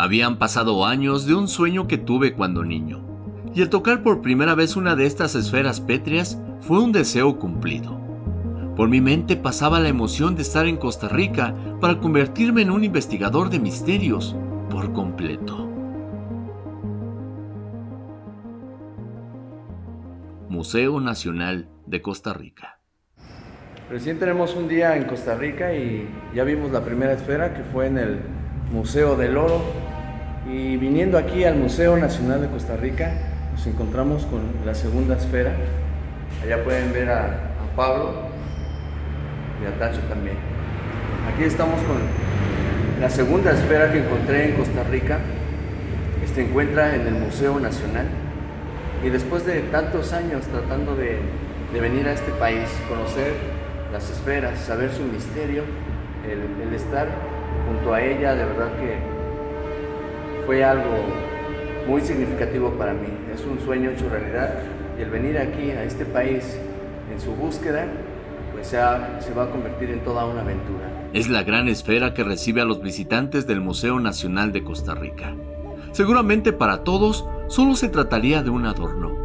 Habían pasado años de un sueño que tuve cuando niño, y el tocar por primera vez una de estas esferas pétreas fue un deseo cumplido. Por mi mente pasaba la emoción de estar en Costa Rica para convertirme en un investigador de misterios por completo. Museo Nacional de Costa Rica. Recién tenemos un día en Costa Rica y ya vimos la primera esfera que fue en el Museo del Oro. Y viniendo aquí al Museo Nacional de Costa Rica, nos encontramos con la segunda esfera. Allá pueden ver a, Pablo y a Tacho también. Aquí estamos con la segunda esfera que encontré en Costa Rica. Se encuentra en el Museo Nacional. Y después de tantos años tratando de, de venir a este país, conocer las esferas, saber su misterio, el estar junto a ella, de verdad que fue algo muy significativo para mí. Es un sueño hecho realidad y el venir aquí a este país en su búsqueda, pues ya se va a convertir en toda una aventura. Es la gran esfera que recibe a los visitantes del Museo Nacional de Costa Rica. Seguramente para todos solo se trataría de un adorno.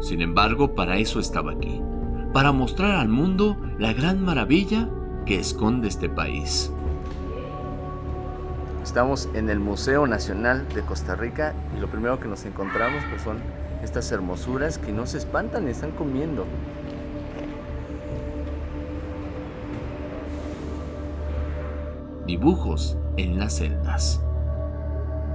Sin embargo, para eso estaba aquí, para mostrar al mundo la gran maravilla que esconde este país. Estamos en el Museo Nacional de Costa Rica y lo primero que nos encontramos pues son estas hermosuras que no se espantan, están comiendo. Dibujos en las celdas.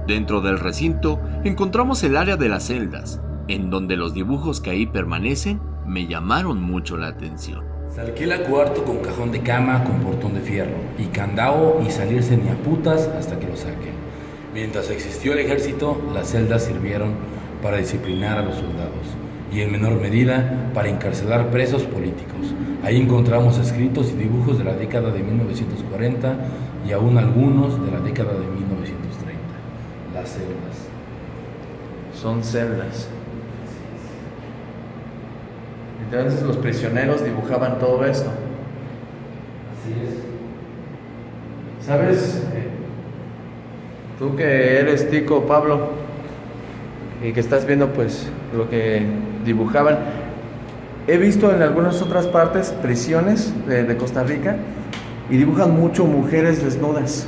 Dentro del recinto encontramos el área de las celdas, en donde los dibujos que ahí permanecen me llamaron mucho la atención. Se alquila cuarto con cajón de cama con portón de fierro y candado y salirse ni a putas hasta que lo saquen. Mientras existió el ejército, las celdas sirvieron para disciplinar a los soldados y en menor medida para encarcelar presos políticos. Ahí encontramos escritos y dibujos de la década de 1940 y aún algunos de la década de 1930. Las celdas. Son celdas. Entonces los prisioneros dibujaban todo esto. Así es. ¿Sabes? Tú que eres tico, Pablo, y que estás viendo pues lo que dibujaban. He visto en algunas otras partes prisiones de, de Costa Rica y dibujan mucho mujeres desnudas.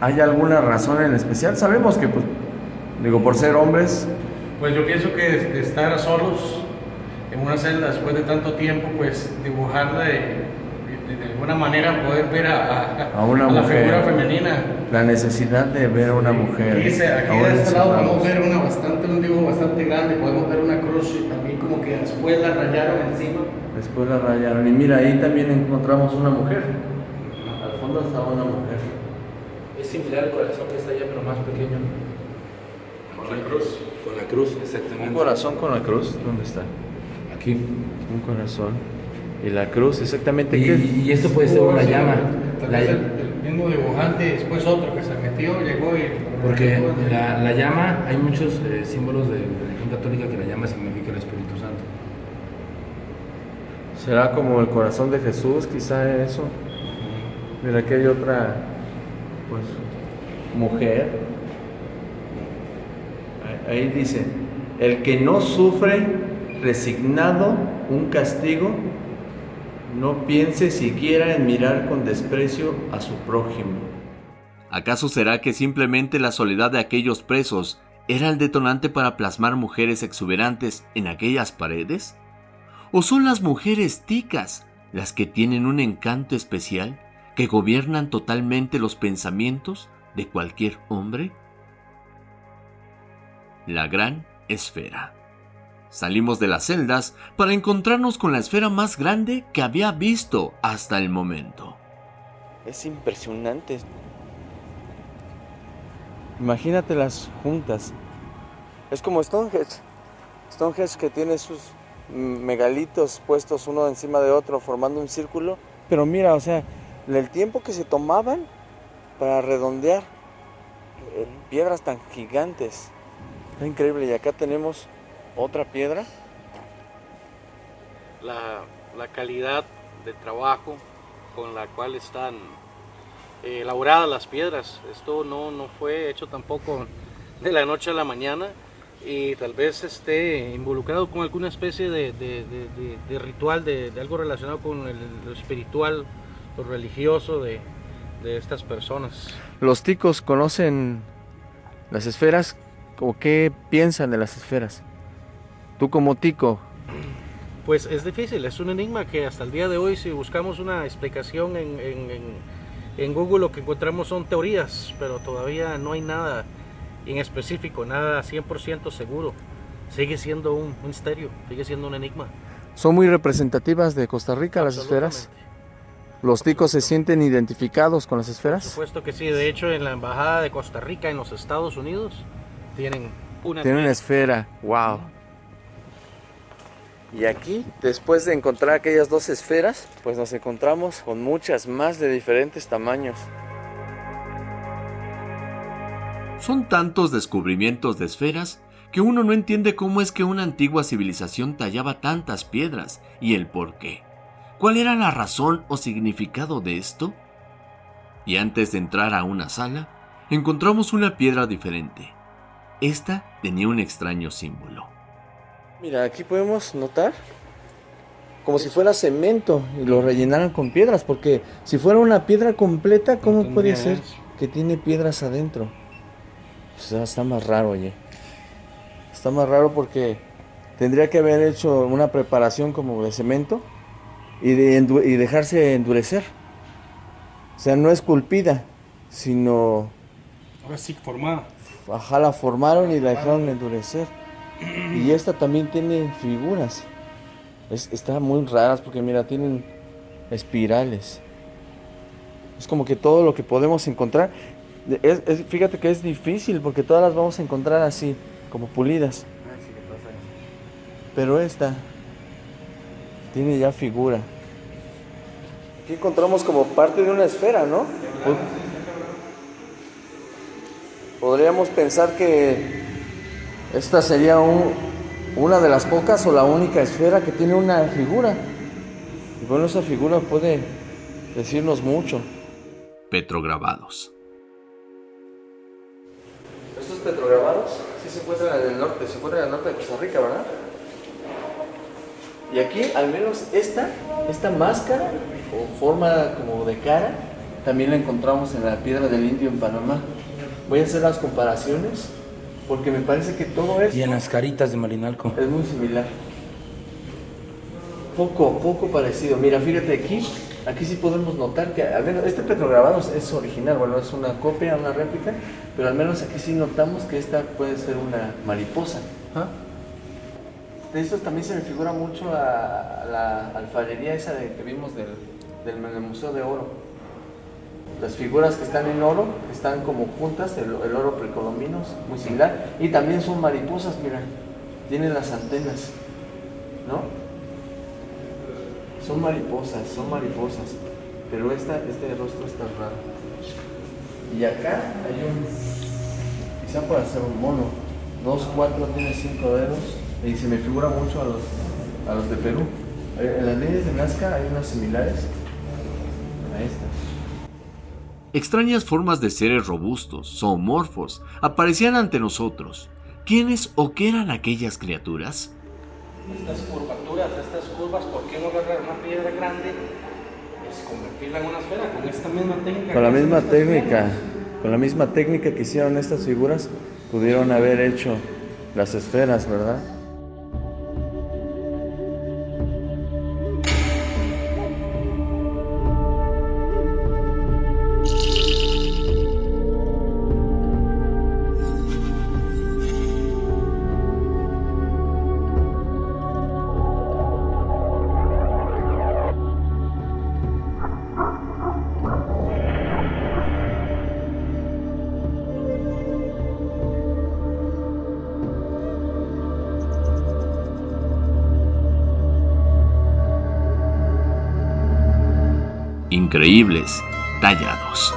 ¿Hay alguna razón en especial? Sabemos que, pues, digo, por ser hombres, Pues yo pienso que estar solos en una celda después de tanto tiempo, pues dibujarla de, de- de alguna manera poder ver a, A una la mujer. figura femenina. la necesidad de ver a una mujer. Aquí, dice- aquí de este lado podemos ver una bastante, un dibujo bastante grande, podemos ver una cruz y también como que después la rayaron encima. Después la rayaron. Y mira, ahí también encontramos una mujer. Al fondo estaba una mujer. Es similar al corazón que está allá, pero más pequeño. Con la cruz. Con la cruz, exactamente. Un corazón con la cruz. ¿Dónde está? Aquí. Un corazón. Y la cruz, exactamente. Y, ¿Qué? y esto puede ser una llama. Tal La- vez el, el mismo dibujante, después otro que se metió, llegó y... porque la, la llama, hay muchos eh, símbolos de la religión católica que la llama significa el Espíritu Santo. ¿Será como el corazón de Jesús, quizá eso? Mira, aquí hay otra, pues, mujer. Ahí dice, el que no sufre resignado un castigo, no piense siquiera en mirar con desprecio a su prójimo. ¿Acaso será que simplemente la soledad de aquellos presos era el detonante para plasmar mujeres exuberantes en aquellas paredes? ¿O son las mujeres ticas las que tienen un encanto especial que gobiernan totalmente los pensamientos de cualquier hombre? La gran esfera. Salimos de las celdas para encontrarnos con la esfera más grande que había visto hasta el momento. Es impresionante. Imagínatelas juntas. Es como Stonehenge. Stonehenge que tiene sus megalitos puestos uno encima de otro formando un círculo. Pero mira, o sea, el tiempo que se tomaban para redondear eh, piedras tan gigantes. Está increíble. Y acá tenemos otra piedra. la, la calidad de trabajo con la cual están eh, elaboradas las piedras. Esto no, no fue hecho tampoco de la noche a la mañana y tal vez esté involucrado con alguna especie de, de, de, ritual, de, algo relacionado con el, lo espiritual, lo religioso de, estas personas. ¿Los ticos conocen las esferas o qué piensan de las esferas? Tú como tico. Pues es difícil, es un enigma que hasta el día de hoy si buscamos una explicación en, en, en Google lo que encontramos son teorías, pero todavía no hay nada en específico, nada 100% seguro. Sigue siendo un, misterio, sigue siendo un enigma. ¿Son muy representativas de Costa Rica las esferas? ¿Los ticos se sienten identificados con las esferas? Por supuesto que sí. De hecho, en la Embajada de Costa Rica en los Estados Unidos tienen una Tienen una esfera. ¡Wow! Y aquí, después de encontrar aquellas dos esferas, pues nos encontramos con muchas más de diferentes tamaños. Son tantos descubrimientos de esferas que uno no entiende cómo es que una antigua civilización tallaba tantas piedras y el por qué. ¿Cuál era la razón o significado de esto? Y antes de entrar a una sala, encontramos una piedra diferente. Esta tenía un extraño símbolo. Mira, aquí podemos notar como si fuera cemento y lo rellenaran con piedras, porque si fuera una piedra completa, ¿cómo puede ser que tiene piedras adentro? Pues está más raro, oye. Está más raro porque tendría que haber hecho una preparación como de cemento y, de y dejarse endurecer. O sea, no esculpida, sino... Ahora sí, formada. Ajá, la formaron y la dejaron endurecer. Y esta también tiene figuras. Es, está muy raras porque mira, tienen espirales. Es como que todo lo que podemos encontrar fíjate que es difícil porque todas las vamos a encontrar así, como pulidas. Pero esta tiene ya figura. Aquí encontramos como parte de una esfera, ¿no? Podríamos pensar que esta sería una de las pocas o la única esfera que tiene una figura. Y bueno, esa figura puede decirnos mucho. Petrograbados petrograbados sí se encuentran en el norte, se encuentran en el norte de Costa Rica, ¿verdad? Y aquí, al menos esta, esta máscara o forma como de cara, también la encontramos en la piedra del indio en Panamá. Voy a hacer las comparaciones porque me parece que todo esto... Y en las caritas de Marinalco. Es muy similar. Poco, poco parecido. Mira, fíjate aquí, Aquí sí podemos notar que, al menos, este petrograbado es original, bueno, es una copia, una réplica, pero al menos aquí sí notamos que esta puede ser una mariposa. ¿Ah? De esto también se me figura mucho a, la alfarería esa de, que vimos del, del, Museo de Oro. Las figuras que están en oro están como juntas, el, oro precolombino, muy similar, y también son mariposas, mira, tienen las antenas, ¿no? Son mariposas, son mariposas. Pero esta, este rostro está raro. Y acá hay un. Quizá para ser un mono. Dos, cuatro, tiene cinco dedos. Y se me figura mucho a los, a los de Perú. En las líneas de Nazca hay unas similares a estas. Extrañas formas de seres robustos, zoomorfos, aparecían ante nosotros. ¿Quiénes o qué eran aquellas criaturas? estas curvaturas, estas curvas, ¿por qué no agarrar una piedra grande? Es convertirla en una esfera con esta misma técnica. Con la misma técnica, con la misma técnica que hicieron estas figuras, pudieron haber hecho las esferas, ¿verdad? Increíbles tallados.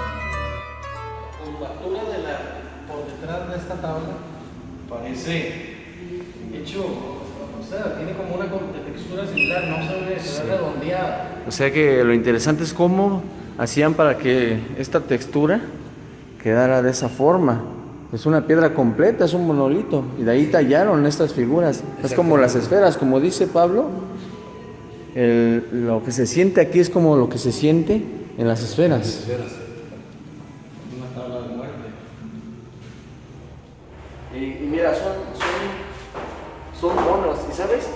La curvatura de la, por detrás de esta tabla parece hecho, o sea, tiene como una textura similar, no se ve, se ve redondeada. O sea que lo interesante es cómo hacían para que esta textura quedara de esa forma. Es una piedra completa, es un monolito. Y de ahí tallaron estas figuras. Es como las esferas, como dice Pablo. Lo que se siente aquí es como lo que se siente en las esferas. Una tabla de muerte. Y, mira, son, son, monos. ¿Y sabes?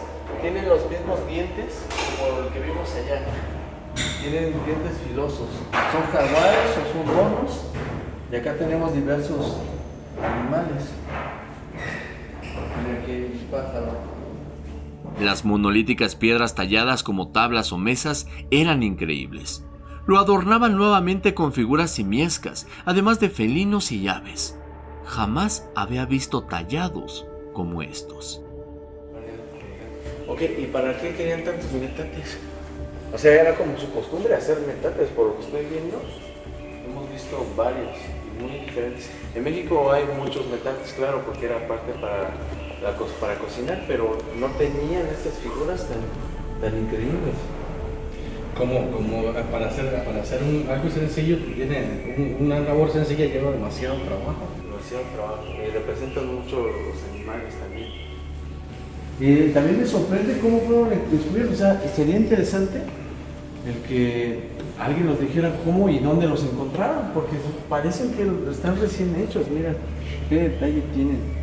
Tienen los mismos dientes como el que vimos allá. Tienen dientes filosos. Son jaguares o son monos. Y acá tenemos diversos animales. Mira aquí pájaro. Las monolíticas piedras talladas como tablas o mesas eran increíbles. Lo adornaban nuevamente con figuras simiescas, además de felinos y aves. Jamás había visto tallados como estos. Ok, ¿y para qué querían tantos metates? O sea, era como su costumbre hacer metates, por lo que estoy viendo. Hemos visto varios muy diferentes. En México hay muchos metates, claro, porque era parte para, para cocinar, pero no tenían estas figuras tan, tan increíbles como, como para hacer, para hacer un, algo sencillo, tiene una labor sencilla lleva demasiado trabajo. Demasiado trabajo. Y representan mucho los animales también. Y también me sorprende cómo fueron descubiertos. O sea, sería interesante el que alguien nos dijera cómo y dónde los encontraron, porque parecen que están recién hechos. Mira qué detalle tienen.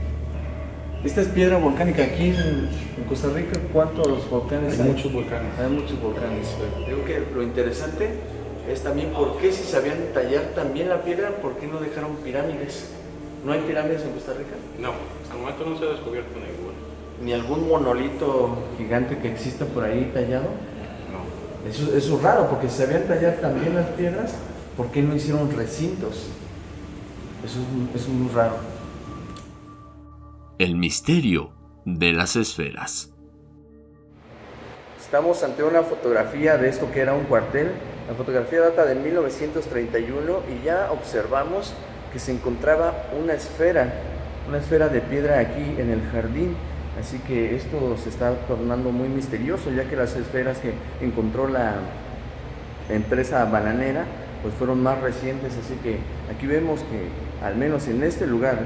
Esta es piedra volcánica. Aquí en, Costa Rica, ¿cuántos volcanes hay? muchos volcanes. Hay muchos volcanes. Creo que lo interesante es también por qué si sabían tallar también la piedra, ¿por qué no dejaron pirámides? ¿No hay pirámides en Costa Rica? No, hasta el momento no se ha descubierto ninguna. ¿Ni algún monolito gigante que exista por ahí tallado? No. Eso, eso es raro, porque si sabían tallar también las piedras, ¿por qué no hicieron recintos? Eso es, eso es muy raro. El misterio de las esferas. Estamos ante una fotografía de esto que era un cuartel. La fotografía data de 1931 y ya observamos que se encontraba una esfera, una esfera de piedra aquí en el jardín. Así que esto se está tornando muy misterioso, ya que las esferas que encontró la empresa bananera pues fueron más recientes. Así que aquí vemos que al menos en este lugar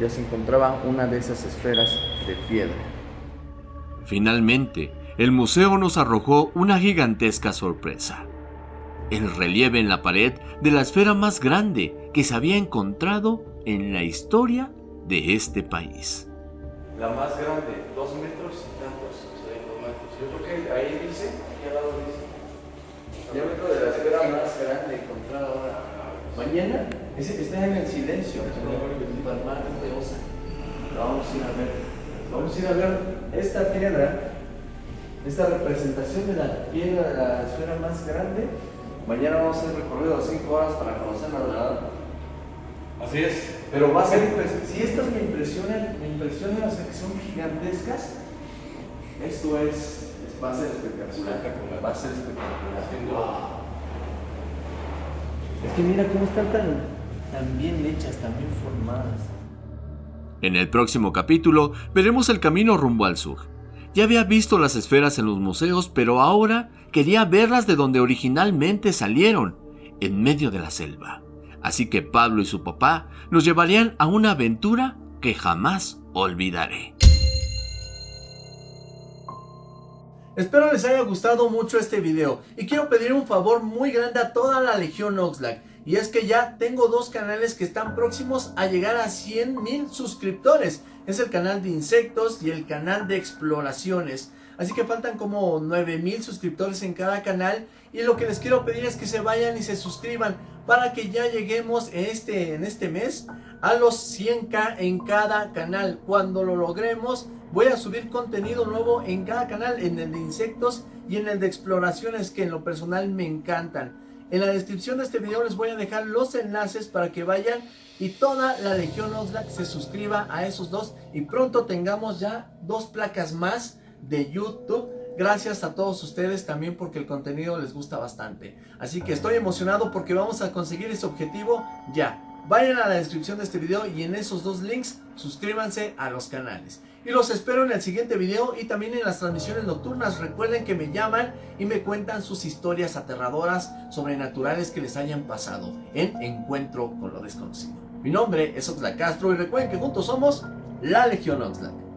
ya se encontraba una de esas esferas de piedra. Finalmente, el museo nos arrojó una gigantesca sorpresa. El relieve en la pared de la esfera más grande que se había encontrado en la historia de este país. La más grande, dos metros y tantos. Yo creo que ahí dice, aquí al lado dice, diámetro de la esfera más grande encontrada ahora. Mañana está en el silencio, vamos a ir a ver. Vamos a ir a ver esta piedra, esta representación de la piedra de la esfera más grande. Mañana vamos a hacer recorrido de 5 horas para conocerla, ¿verdad? Así es. Pero va a ser Si estas me impresionan, me impresionan, o sea, que son gigantescas, esto es, va a ser espectacular. Va a ser espectacular. Es que mira cómo están tan, tan bien hechas, tan bien formadas. En el próximo capítulo veremos el camino rumbo al sur. Ya había visto las esferas en los museos, pero ahora quería verlas de donde originalmente salieron, en medio de la selva. Así que Pablo y su papá nos llevarían a una aventura que jamás olvidaré. Espero les haya gustado mucho este video y quiero pedir un favor muy grande a toda la Legión Oxlack y es que ya tengo dos canales que están próximos a llegar a 100 mil suscriptores. Es el canal de insectos y el canal de exploraciones. Así que faltan como 9 mil suscriptores en cada canal. Y lo que les quiero pedir es que se vayan y se suscriban para que ya lleguemos en este, en este mes a los 100k en cada canal. Cuando lo logremos voy a subir contenido nuevo en cada canal, en el de insectos y en el de exploraciones que en lo personal me encantan. En la descripción de este video les voy a dejar los enlaces para que vayan y toda la Legión Oxlack se suscriba a esos dos y pronto tengamos ya dos placas más de YouTube. Gracias a todos ustedes también porque el contenido les gusta bastante. Así que estoy emocionado porque vamos a conseguir ese objetivo ya. vayan a la descripción de este video y en esos dos links suscríbanse a los canales. Y los espero en el siguiente video y también en las transmisiones nocturnas. Recuerden que me llaman y me cuentan sus historias aterradoras sobrenaturales que les hayan pasado en Encuentro con lo Desconocido. Mi nombre es Oxlack Castro y recuerden que juntos somos la Legión Oxlack.